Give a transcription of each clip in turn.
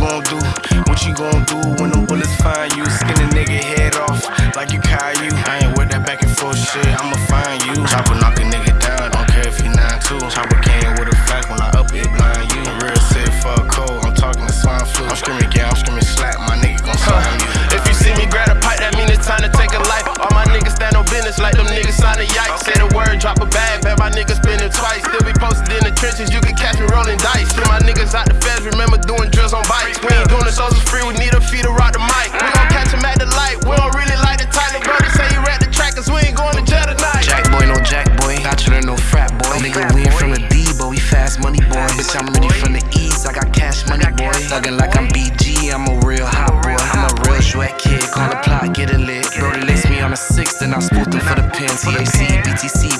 gon' do What you gonna do when them bullets find you? Skin a nigga head off like you Caillou. I ain't with that back and forth shit, I'ma find you. Chopper knock a nigga down, don't care if he 9-2. Chopper came with a flash when I up it blind you. Real sick for a cold, I'm talking to swine flu. I'm screaming, yeah, I'm screaming slap, my nigga gon' slime you. If you see me grab a pipe, that mean it's time to take a life. All my niggas stand on business like them niggas sign a yikes. Say the word, drop a bag, bet my niggas spend it twice. Still be posted in the trenches, you can free, we need a fee to rock the mic. We gon' catch him at the light, we don't really like the title. Brody say you at the track, cause we ain't going to jail tonight. Jack boy, no jack boy. Bachelor, no frat boy. Nigga, we ain't from the D, but we fast money boy. Bitch, I'm really from the East, I got cash money boy. Thuggin' like I'm BG, I'm a real hot boy. I'm a real sweat kid, call the plot, get it lit. Brody lace me on a sixth, and I spoofed him for the pin. THC, BTC,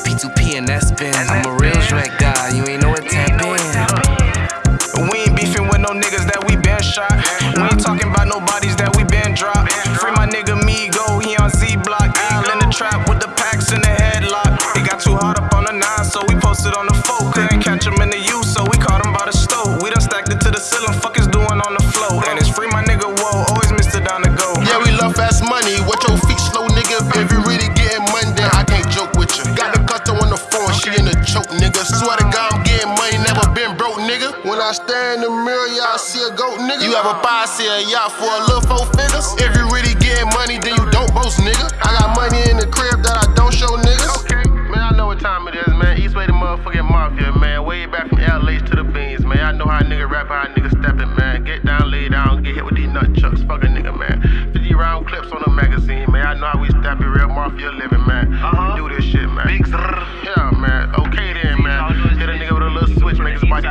I stare in the mirror, yeah, I see a goat, nigga. You have a buy, see a yacht for a little four figures. If you really getting money, then you don't boast, nigga. I got money in the crib that I don't show niggas. Okay, man, I know what time it is, man. Eastway the motherfucking mafia, man. Way back from LA's to the beans, man. I know how a nigga rap, how a nigga steppin', man. Get down, lay down, get hit with these nut chucks. Fuck a nigga, man. 50 round clips on the magazine, man. I know how we step it, real mafia living, man. We do this shit, man. Big Yeah, man. Okay then, man. Hit a nigga with a little switch, make his body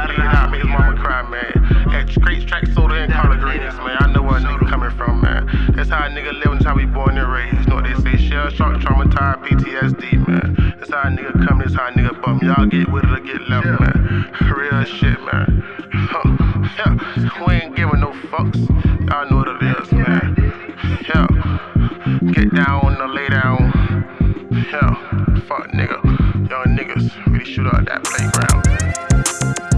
nigga that's how we born and raised. Know they say, shell shock, traumatized, PTSD, man. That's how a nigga come, that's how a nigga bum. Y'all get with it or get left, man. Real shit, man. Huh. Yeah, we ain't giving no fucks. Y'all know what it is, man. Yeah, get down or lay down. Yeah, fuck nigga. Y'all niggas really shoot out that playground.